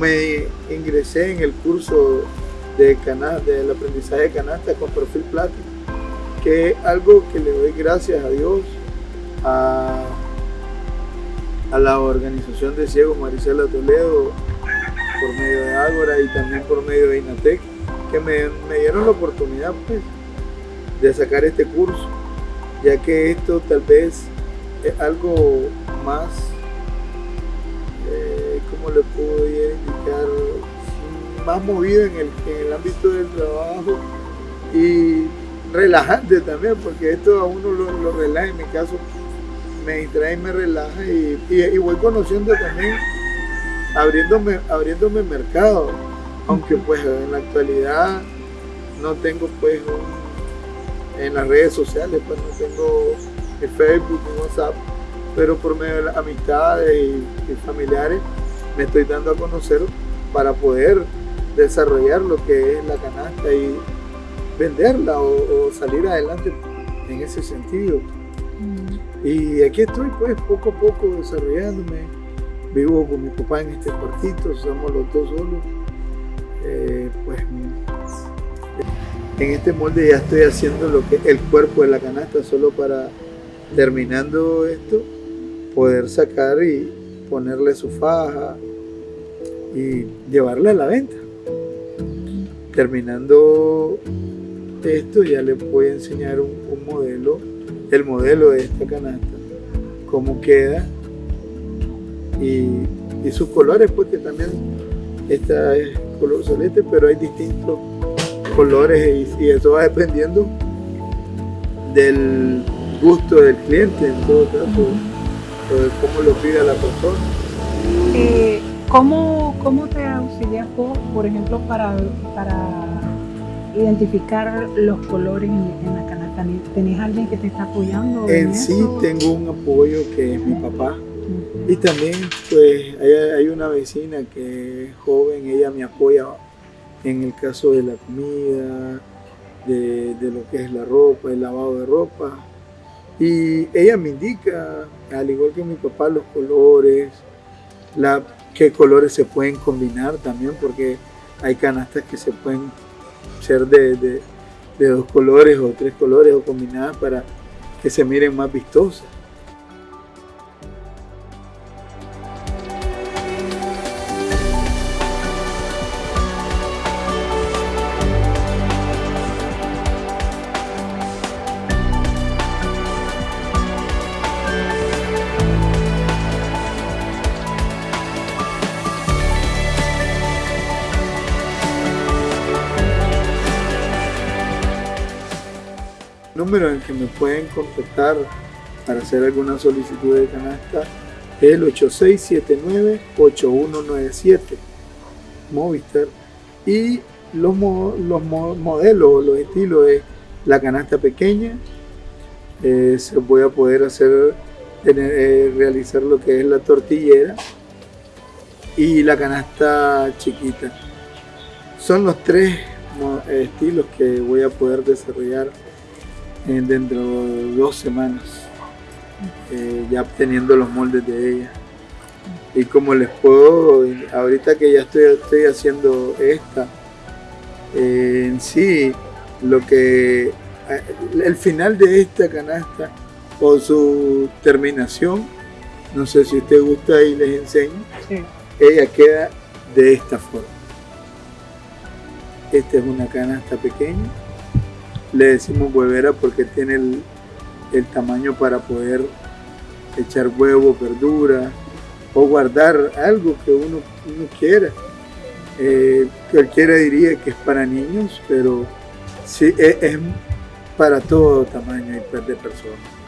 me ingresé en el curso de del aprendizaje de canasta con perfil plata, que es algo que le doy gracias a Dios, a, la organización de Ciego Maricela Toledo, por medio de Ágora y también por medio de Inatec, que me, me dieron la oportunidad pues, de sacar este curso, ya que esto tal vez es algo más, Más movido en el, el ámbito del trabajo y relajante también, porque esto a uno lo, relaja, en mi caso me distrae y me relaja y, voy conociendo también, abriéndome, abriéndome mercado, aunque pues en la actualidad no tengo pues en las redes sociales, pues no tengo en Facebook, en WhatsApp, pero por medio de las amistades y familiares me estoy dando a conocer para poder desarrollar lo que es la canasta y venderla o, o salir adelante en ese sentido. Mm. Y aquí estoy pues poco a poco desarrollándome. Vivo con mi papá en este cuartito, somos los dos solos. Eh, pues en este molde ya estoy haciendo lo que el cuerpo de la canasta solo para terminando esto poder sacar y ponerle su faja y llevarla a la venta terminando esto ya les voy a enseñar un, modelo el modelo de esta canasta cómo queda y, sus colores porque también esta es color solete pero hay distintos colores y, y eso va dependiendo del gusto del cliente en todo caso o de cómo lo pida la persona. Eh, ¿cómo, ¿cómo, te auxilias vos, por ejemplo, para, para identificar los colores en, en, la canasta? ¿Tenés alguien que te está apoyando? En, sí eso? tengo un apoyo que es mi papá. Uh -huh. Y también pues hay, hay, una vecina que es joven, ella me apoya en el caso de la comida, de, de lo que es la ropa, el lavado de ropa. Y ella me indica, al igual que mi papá, los colores, la, qué colores se pueden combinar también, porque hay canastas que se pueden ser de, de, de, dos colores o tres colores o combinadas para que se miren más vistosas. Número en el que me pueden contactar para hacer alguna solicitud de canasta es el 8679-8197 Movistar. Y los, los modelos, los estilos es la canasta pequeña eh, se voy a poder hacer eh, realizar lo que es la tortillera y la canasta chiquita. Son los tres estilos que voy a poder desarrollar dentro de dos semanas, eh, ya obteniendo los moldes de ella. Y como les puedo, ahorita que ya estoy, estoy haciendo esta, eh, en sí, lo que eh, el final de esta canasta o su terminación, no sé si usted gusta y les enseño, sí. ella queda de esta forma. Esta es una canasta pequeña le decimos huevera porque tiene el, el tamaño para poder echar huevo, verdura o guardar algo que uno, uno quiera. Eh, cualquiera diría que es para niños, pero sí es, es para todo tamaño y de personas.